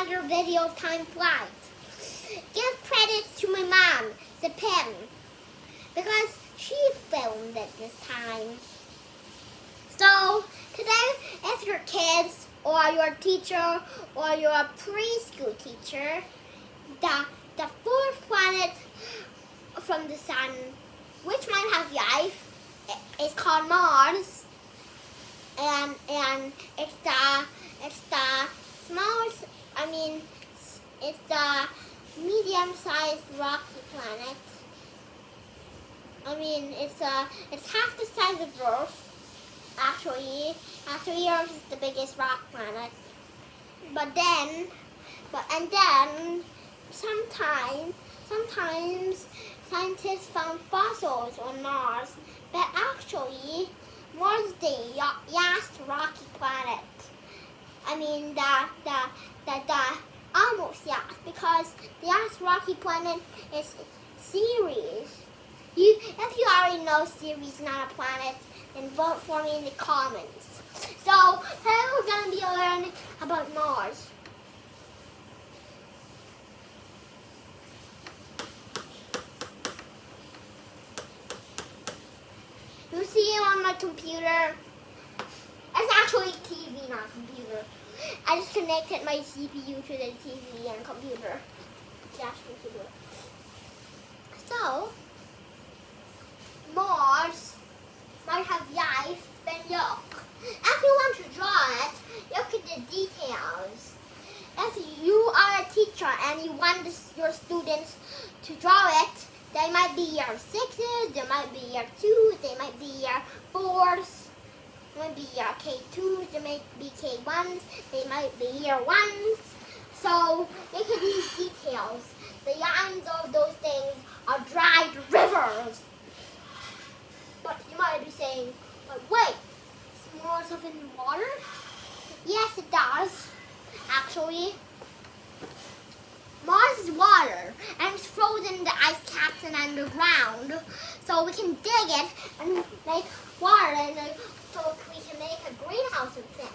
another video time flies. Give credit to my mom, the pen, because she filmed it this time. So today, if your kids or your teacher or your preschool teacher, the the fourth planet from the sun, which might have life, is called Mars, and and it's the it's the smallest. I mean, it's the medium-sized rocky planet. I mean, it's uh, it's half the size of Earth. Actually, actually, Earth is the biggest rock planet. But then, but and then, sometimes, sometimes scientists found fossils on Mars. But actually, Mars is the last rocky planet. I mean, the the the, the almost yes, because the last rocky planet is Ceres. You, if you already know Ceres not a planet, then vote for me in the comments. So, today we're going to be learning about Mars. You see it on my computer. It's actually TV, not computer. I just connected my CPU to the TV and computer. Dash computer. So, Mars might have life, then look. If you want to draw it, look at the details. If you are a teacher and you want your students to draw it, they might be year sixes, they might be year twos, they might be year fours, might be year K2s, they might be K1s, they might be year ones. So look at these details. The lines of those things are dried rivers. But you might be saying, but wait, is more stuff in water? Yes, it does, actually. Is water, and it's frozen in the ice caps and underground. So we can dig it and make water, and so we can make a greenhouse effect.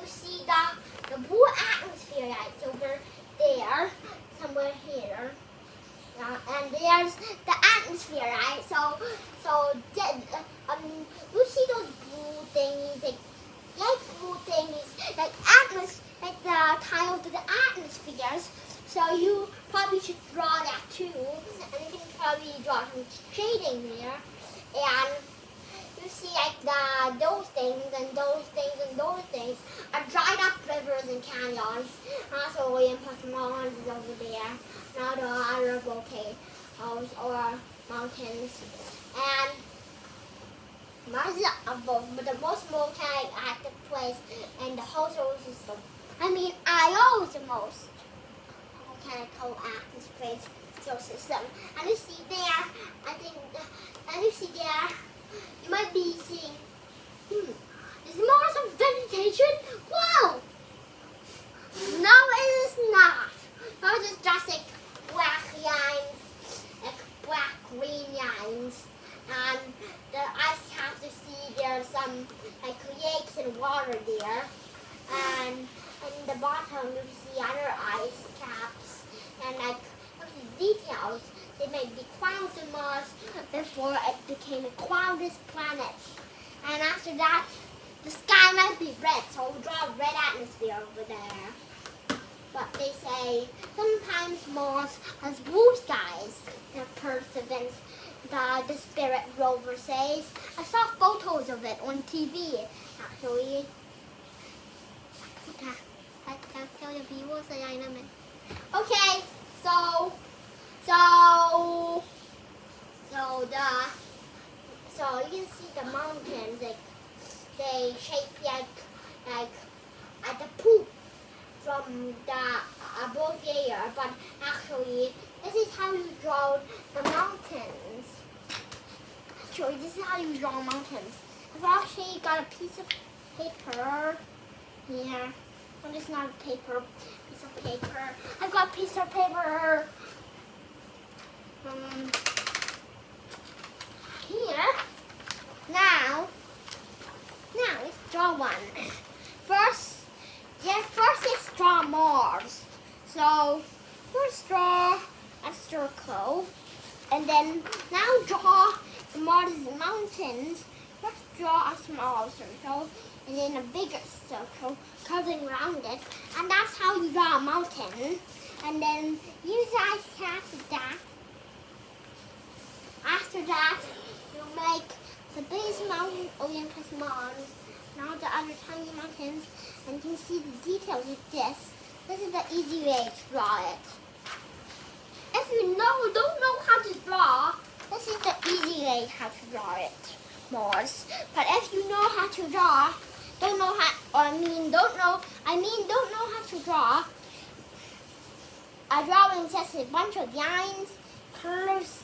You see the, the blue atmosphere that's over there, somewhere here. Uh, and there's the atmosphere, right? So, so um, you see those blue things, like light blue things, like atmos, like the tiles of the atmospheres. So you probably should draw that too, and you can probably draw some shading there. And you see like the those things and those things and those things are dried up rivers and canyons. Also, William Mons is over there not the other volcanoes or mountains. And Mars is the most volcanic active place in the whole solar system. I mean, I is the most volcanic active place solar system. Um, and you see there, I think, and you see there, you might be seeing, hmm, is Mars of vegetation? Wow! No, it is not. Mars is just like black lines, like black green lines. And the ice caps you see there's some like lakes and water there. And in the bottom you see other ice caps and like They made the clouds in Mars before it became the cloudless planet. And after that, the sky might be red, so we'll draw a red atmosphere over there. But they say sometimes Mars has blue skies. The Perseverance, the, the Spirit rover says. I saw photos of it on TV, actually. Okay, so, so, so the, so you can see the mountains, like, they shape like, like, at the poop from the above layer, but actually this is how you draw the mountains. Actually, this is how you draw mountains. I've actually got a piece of paper here. Well, it's not a paper, piece of paper. I've got a piece of paper um, here. Now, now let's draw one. First, yeah, first let's draw Mars. So first draw a circle, and then now draw the mountains. First draw a small circle, and then a bigger circle curving around it, and that's how you draw a mountain. And then use ice cap that. After that, you make the biggest mountain Olympus Mons, now the other tiny mountains, and you can see the details of this. This is the easy way to draw it. If you know, don't know how to draw, this is the easy way how to draw it, Mars. But if you know how to draw, don't know how, or I mean, don't know, I mean, don't know how to draw, a drawing just a bunch of lines, curves,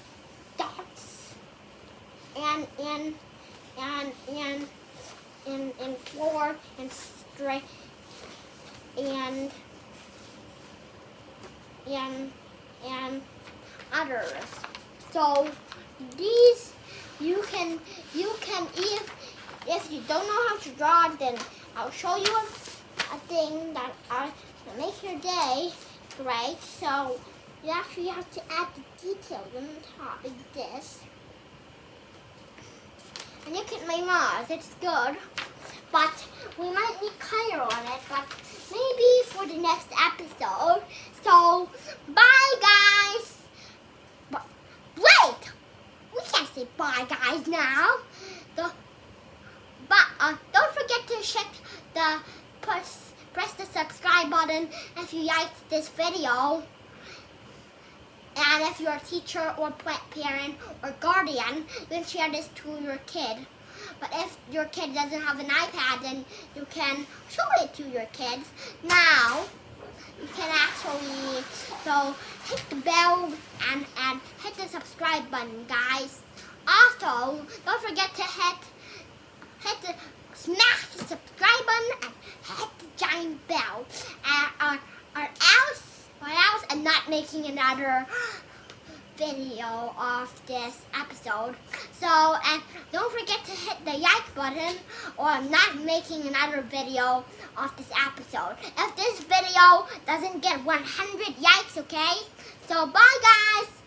dots, and, and, and, and, and, and floor, and straight, and, and, and others. So these you can you can if if you don't know how to draw then I'll show you a, a thing that I make your day great. So you actually have to add the details on top like this. And look at my Mars, it's good. But we might need color on it, but maybe for the next episode. So, bye guys! But, wait! We can't say bye guys now. The, but uh, don't forget to check the press, press the subscribe button if you liked this video. And if you're a teacher or parent or guardian, then share this to your kid. But if your kid doesn't have an iPad, then you can show it to your kids. Now, you can actually, so hit the bell and, and hit the subscribe button, guys. Also, don't forget to hit, hit the, smash the subscribe button and hit the giant bell. And, or, or else, else I'm not making another video of this episode. So, and don't forget to hit the like button or I'm not making another video of this episode. If this video doesn't get 100 likes, okay? So, bye guys!